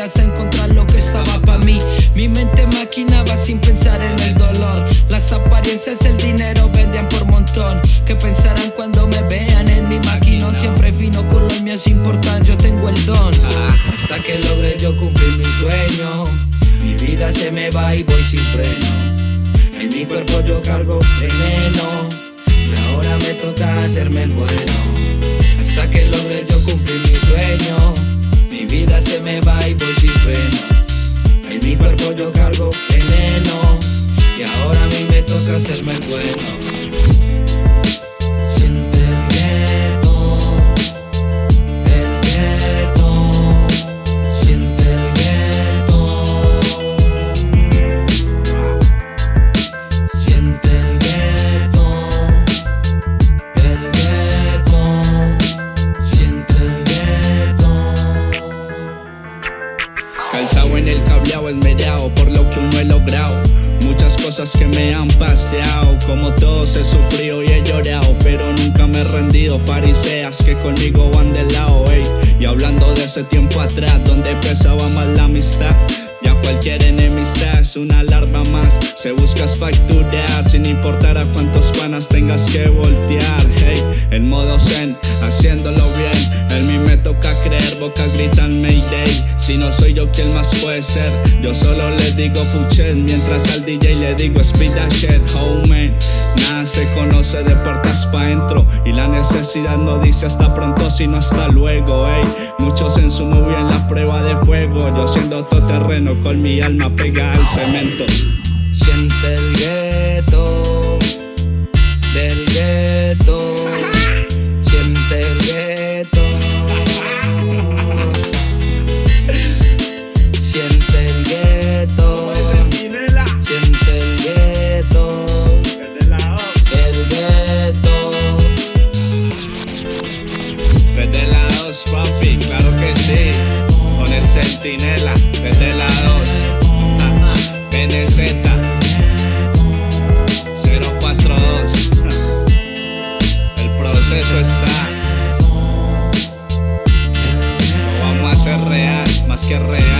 hasta encontrar lo que estaba para mí. Mi mente maquinaba sin pensar en el dolor. Las apariencias, el dinero vendían por montón. ¿Qué pensarán cuando me vean en mi maquinón? Siempre vino con lo mío es importante, yo tengo el don. hasta que logre yo cumplir mi sueño. Mi vida se me va y voy sin freno. En mi cuerpo yo cargo veneno Y ahora me toca hacerme el bueno yo cargo veneno Y ahora a mí me toca hacerme bueno cosas que me han paseado Como todos he sufrido y he llorado Pero nunca me he rendido. Fariseas que conmigo van de lado ey. Y hablando de ese tiempo atrás Donde pesaba más la amistad ya cualquier enemistad es una alarma más. Se buscas facturar sin importar a cuántos panas tengas que voltear En modo zen, haciéndolo bien. En mí me toca creer, boca gritan Mayday. Si no soy yo quien más puede ser Yo solo le digo fuchet Mientras al DJ le digo speed that shit, homie. Nada se conoce de puertas pa' dentro. Y la necesidad no dice hasta pronto sino hasta luego, ey. Muchos en su movie en la prueba de fuego. Yo siendo todo terreno con mi alma pega al cemento. Siente el gueto Centinela, desde la 2 NZ 042 El proceso está. Lo vamos a hacer real, más que real